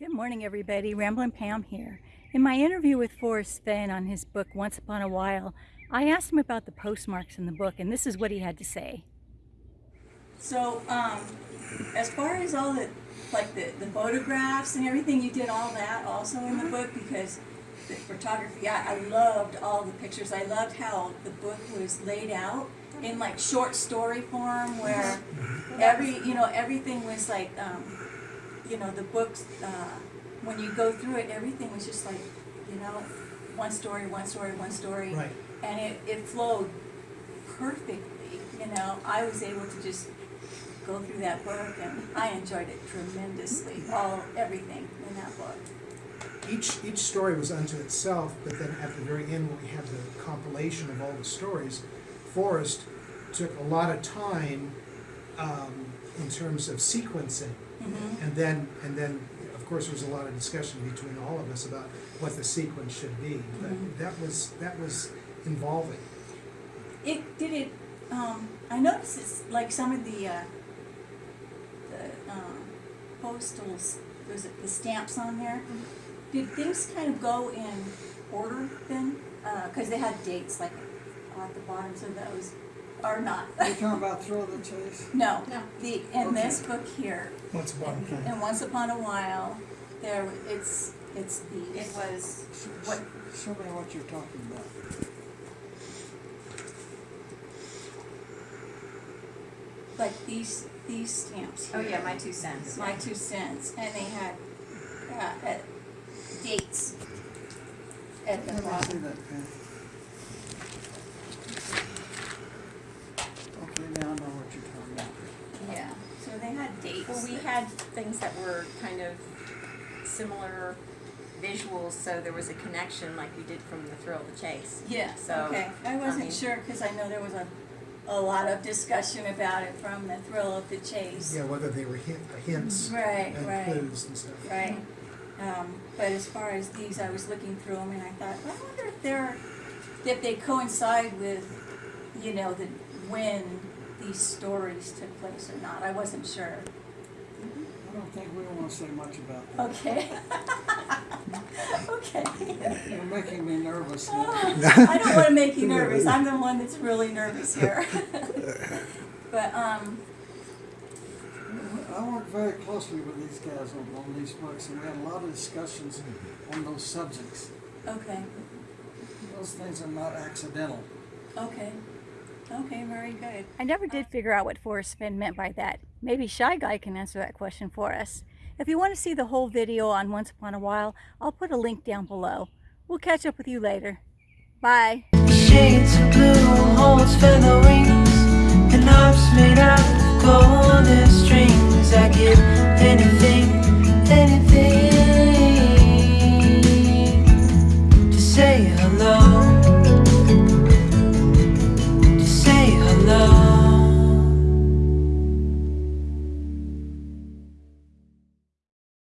Good morning, everybody. Ramblin' Pam here. In my interview with Forrest Fenn on his book Once Upon a While, I asked him about the postmarks in the book, and this is what he had to say. So, um, as far as all the, like the, the photographs and everything, you did all that also in the book because the photography, I, I loved all the pictures. I loved how the book was laid out in like short story form where every, you know, everything was like, um, you know, the books, uh, when you go through it, everything was just like, you know, one story, one story, one story. Right. And it, it flowed perfectly, you know. I was able to just go through that book and I enjoyed it tremendously, all, everything in that book. Each, each story was unto itself, but then at the very end, when we had the compilation of all the stories, Forrest took a lot of time um, in terms of sequencing. Mhm. And then, and then, of course, there was a lot of discussion between all of us about what the sequence should be. But Mhm. that was, that was involving. It, did it, um, I noticed it's like some of the, uh, the, um, postals, was it the stamps on there? Did things kind of go in order then? Uh, cause they had dates like at the bottoms of those, or not? You're talking about thrill of the chase? No, No. the, in this book here, Once upon a and Once Upon a While, there, it's, it's the. It was, What- Show me what you're talking about. like these, these stamps oh yeah, my two cents. My two cents, and they had, uh, uh, dates at the Let me see bottom. that pen. Okay, now I know what you're talking about. Yeah, so they had dates. Well, we had things that were kind of similar visuals, so there was a connection like we did from the thrill of the chase. Yeah, So, okay, I I wasn't mean- sure, cause I know there was a, a lot of discussion about it from the thrill of the chase. Yeah, whether they were hint, hints Right, and right. clues and stuff. Right, um, but as far as these, I was looking through them and I thought, I wonder if they're, if they coincide with, you know, the, when these stories took place or not, I wasn't sure. I don't think we wanna say much about that. Okay. Okay. You're making me nervous now. I don't wanna make you nervous, I'm the one that's really nervous here. But, um, I worked very closely with these guys on, on these books, and we had a lot of discussions on those subjects. okay, Those things are not accidental. okay, okay, very good. I never did uh, figure out what Forrest Fenn meant by that. Maybe Shy Guy can answer that question for us. If you want to see the whole video on Once Upon a While, I'll put a link down below. We'll catch up with you later. Bye. Shades of blue holds feather wings And arms made out of golden strings